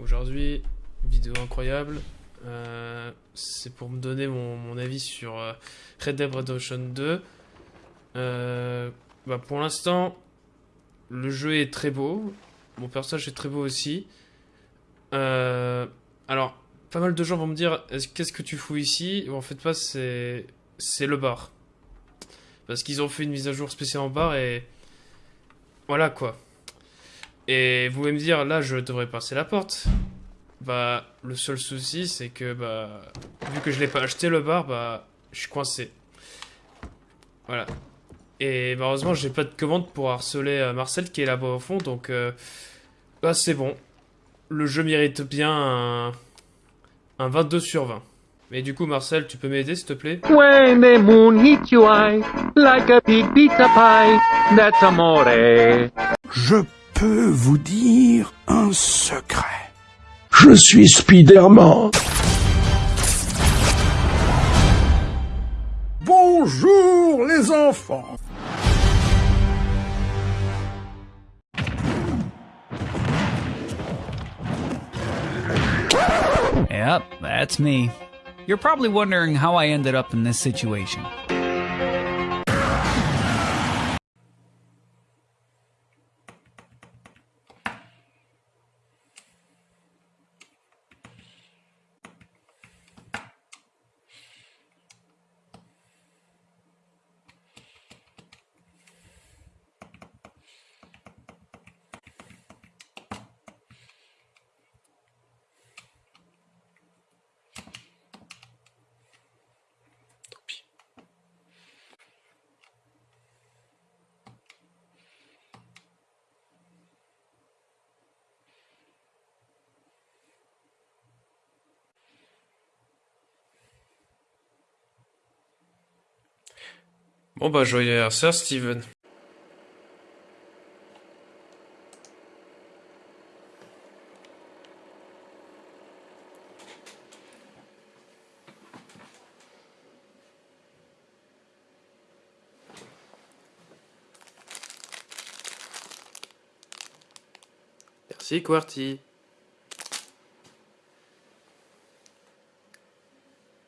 Aujourd'hui, vidéo incroyable. Euh, c'est pour me donner mon, avis sur euh, Red Dead Redemption 2. Euh, bah pour l'instant, le jeu est très beau. Mon personnage est très beau aussi. alors, pas mal de gens vont me dire qu'est-ce que tu fous ici? En fait, pas, c'est le bar. Parce qu'ils ont fait une mise à jour spéciale en bar et. Voilà quoi. Et vous pouvez me dire, là, je devrais passer la porte. Bah, le seul souci, c'est que, bah, vu que je l'ai pas acheté le bar, bah, je suis coincé. Voilà. Et malheureusement, j'ai pas de commande pour harceler euh, Marcel qui est là-bas au fond, donc, euh, bah, c'est bon. Le jeu mérite bien un, un 22 sur 20. Mais du coup, Marcel, tu peux m'aider, s'il te plaît? When the moon hits your eye, like a big pizza pie, that's amore. Je peux vous dire un secret. Je suis Spider-Man. Bonjour les enfants. Yep, that's me. You're probably wondering how I ended up in this situation. Bon bah joyeux anniversaire Steven. Merci Quarty.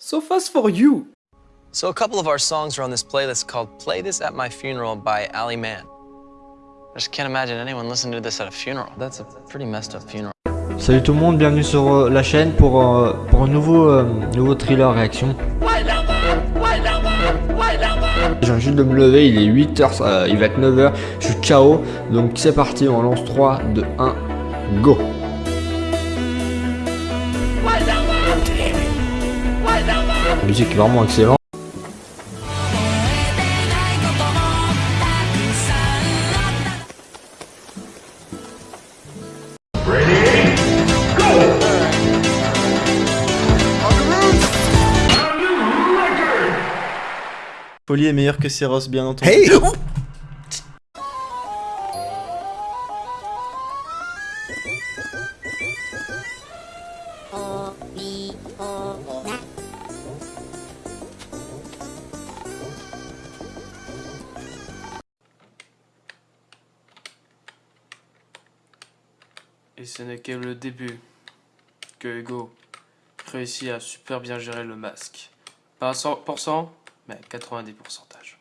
So fast for you! So a couple of our songs are on this playlist called Play This at My Funeral by Ali Mann. I just can't imagine anyone listening to this at a funeral. That's a pretty messed up funeral. Salut tout le monde, bienvenue sur euh, la chaîne pour, euh, pour un nouveau, euh, nouveau thriller réaction. Viens juste de me lever, il est 8h, il va être 9h, je suis KO, donc c'est parti, on lance 3, 2, 1, go La musique est vraiment excellente. Poli est meilleur que Seros, bien entendu. Hey Et ce n'est que le début que Hugo réussit à super bien gérer le masque. Pas à 100%, mais 90 pourcentage.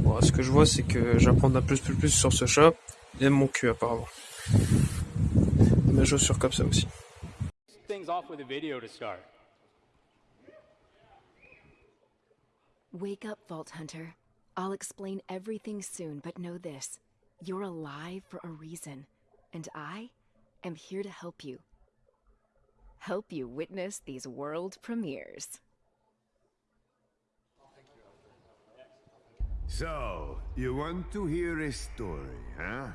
Bon, ce que je vois, c'est que j'apprends un plus plus plus sur ce chat. Il aime mon cul, apparemment. Mes chaussures comme ça aussi. Wake up, Vault Hunter. I'll explain everything soon, but know this. You're alive for a reason. And I am here to help you. Help you witness these world premieres. So, you want to hear a story, huh?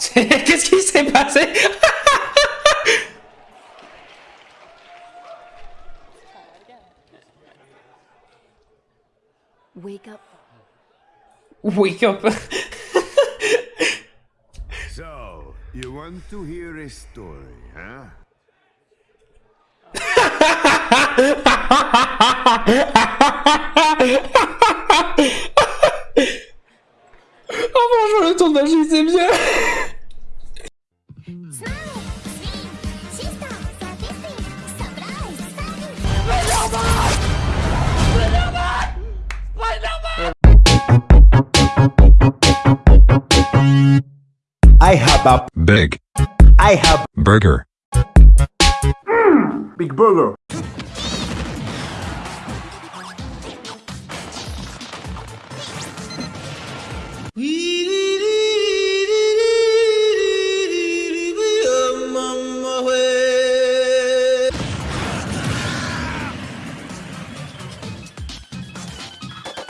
Qu'est-ce qui s'est passé Wake up Wake up. so, you want to hear a story, huh? Oh franchement le tour de magie c'est bien I have a big. I have burger. Mm, big burger.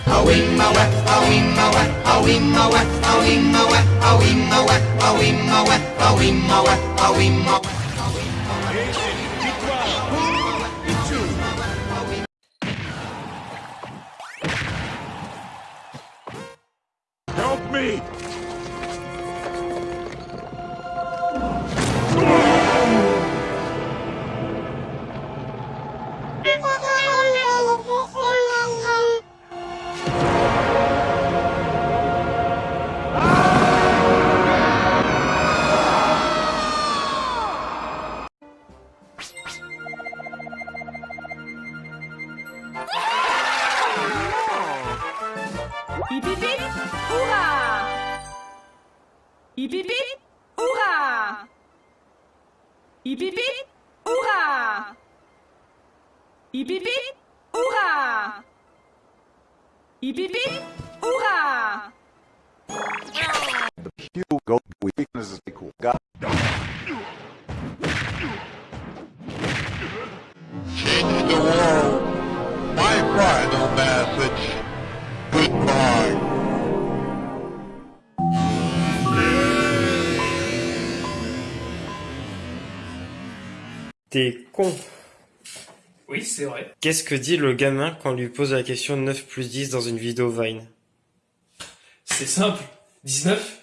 Awing my wet, awing wet, wet, wet. Awimma, wa, awimma, wa, awimma, wa, awimma, wa. Beep beep beep. Hoorah! Beep beep beep. Hoorah! The weakness is equal. God. The T'es con. Oui, c'est vrai. Qu'est-ce que dit le gamin quand on lui pose la question 9 plus 10 dans une vidéo Vine? C'est simple. 19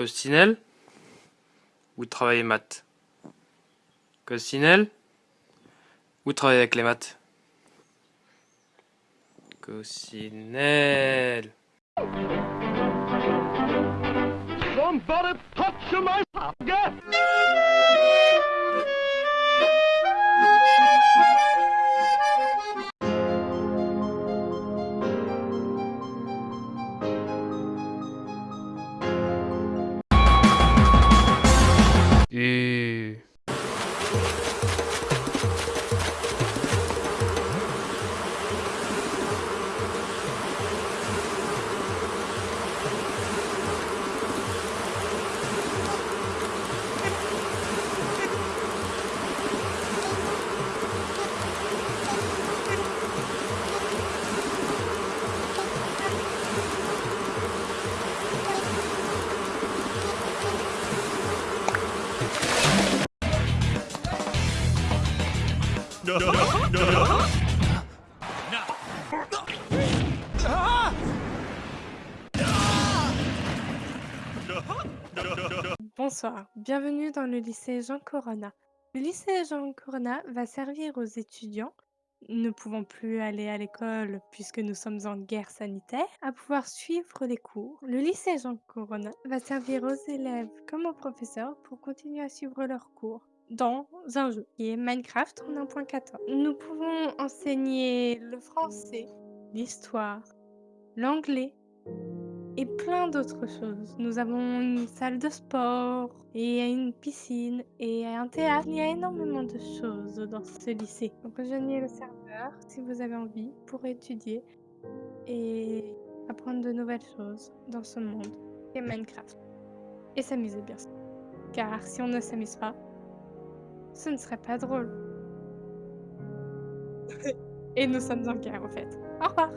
Costinelle Ou travailler maths? Costinelle Ou travailler avec les maths? Pocket! Bienvenue dans le lycée Jean Corona. Le lycée Jean Corona va servir aux étudiants ne pouvant plus aller à l'école puisque nous sommes en guerre sanitaire, à pouvoir suivre les cours. Le lycée Jean Corona va servir aux élèves comme aux professeurs pour continuer à suivre leurs cours dans un jeu qui est Minecraft en 1.14. Nous pouvons enseigner le français, l'histoire, l'anglais et plein d'autres choses. Nous avons une salle de sport et une piscine et un théâtre. Il y a énormément de choses dans ce lycée. Donc rejoignez le serveur si vous avez envie pour étudier et apprendre de nouvelles choses dans ce monde et Minecraft. Et s'amuser bien sûr. Car si on ne s'amuse pas, ce ne serait pas drôle. Et nous sommes en guerre, en fait. Au revoir.